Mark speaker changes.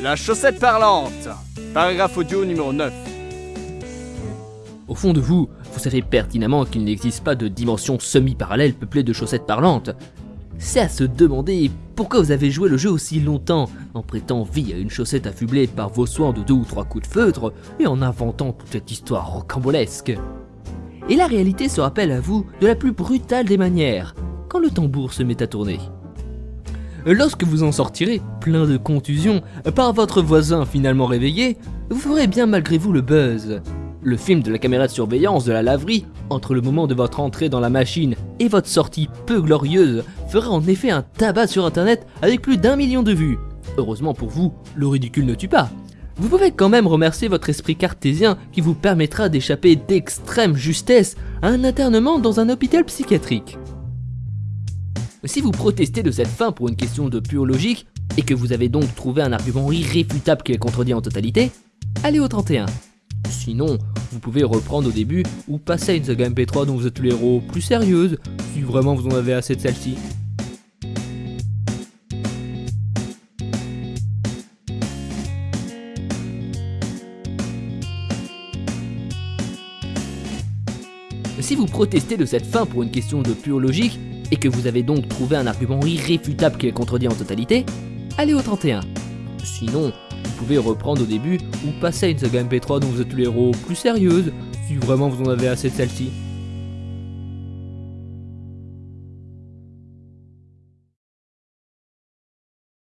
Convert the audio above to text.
Speaker 1: La chaussette parlante Paragraphe audio numéro 9.
Speaker 2: Au fond de vous, vous savez pertinemment qu'il n'existe pas de dimension semi-parallèle peuplée de chaussettes parlantes. C'est à se demander pourquoi vous avez joué le jeu aussi longtemps en prêtant vie à une chaussette affublée par vos soins de deux ou trois coups de feutre et en inventant toute cette histoire rocambolesque. Et la réalité se rappelle à vous de la plus brutale des manières, quand le tambour se met à tourner. Lorsque vous en sortirez, plein de contusions, par votre voisin finalement réveillé, vous ferez bien malgré vous le buzz. Le film de la caméra de surveillance de la laverie, entre le moment de votre entrée dans la machine et votre sortie peu glorieuse, fera en effet un tabac sur internet avec plus d'un million de vues. Heureusement pour vous, le ridicule ne tue pas. Vous pouvez quand même remercier votre esprit cartésien qui vous permettra d'échapper d'extrême justesse à un internement dans un hôpital psychiatrique. Si vous protestez de cette fin pour une question de pure logique, et que vous avez donc trouvé un argument irréfutable qui est contredit en totalité, allez au 31. Sinon, vous pouvez reprendre au début ou passer à une saga MP3 dont vous êtes le héros plus sérieuse, si vraiment vous en avez assez de celle-ci. Si vous protestez de cette fin pour une question de pure logique, et que vous avez donc trouvé un argument irréfutable qui est contredit en totalité, allez au 31. Sinon, vous pouvez reprendre au début ou passer à une saga MP3 dont vous êtes le héros plus sérieuse, si vraiment vous en avez assez de celle-ci.